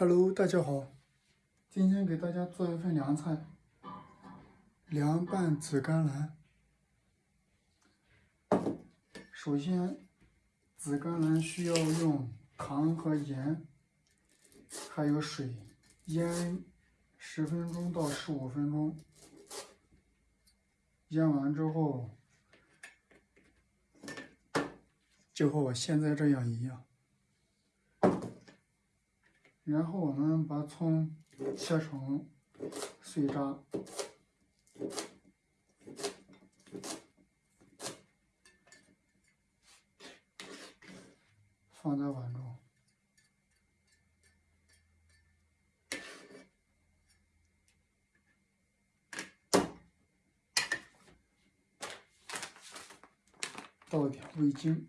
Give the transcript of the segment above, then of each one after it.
Hello，大家好，今天给大家做一份凉菜，凉拌紫甘蓝。首先，紫甘蓝需要用糖和盐，还有水腌十分钟到十五分钟。腌完之后，就和我现在这样一样。然后我们把葱切成碎渣，放在碗中，倒点味精。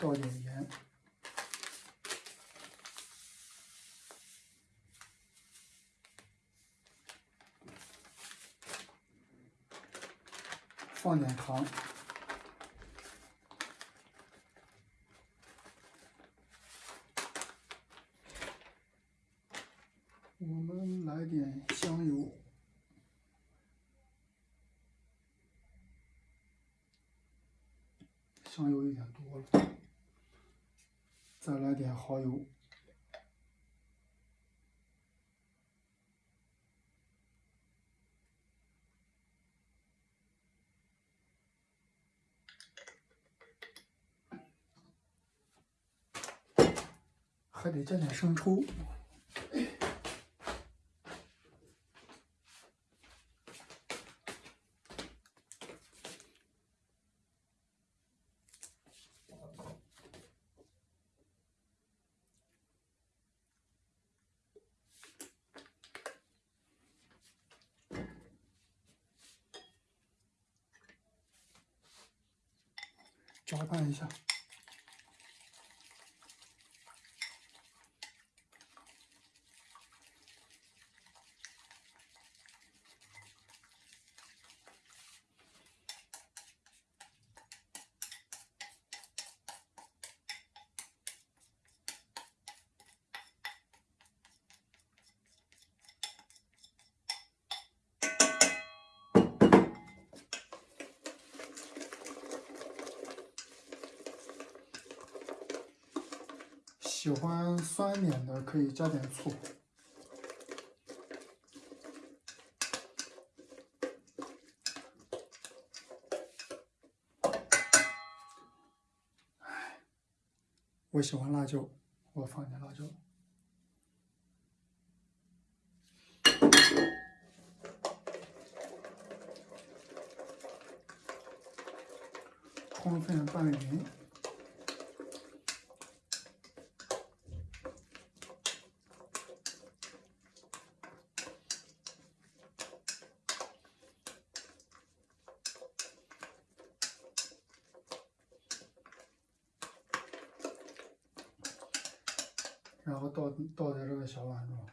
倒点盐，放点糖，我们来点香油。香油有点多了，再来点蚝油，还得加点生抽。搅拌一下，喜欢酸点的可以加点醋。我喜欢辣椒，我放点辣椒。充分拌匀。然后倒倒在这个小碗中。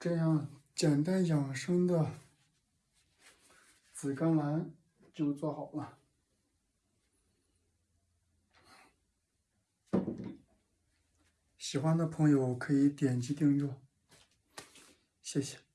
这样简单养生的紫甘蓝就做好了。喜欢的朋友可以点击订阅，谢谢。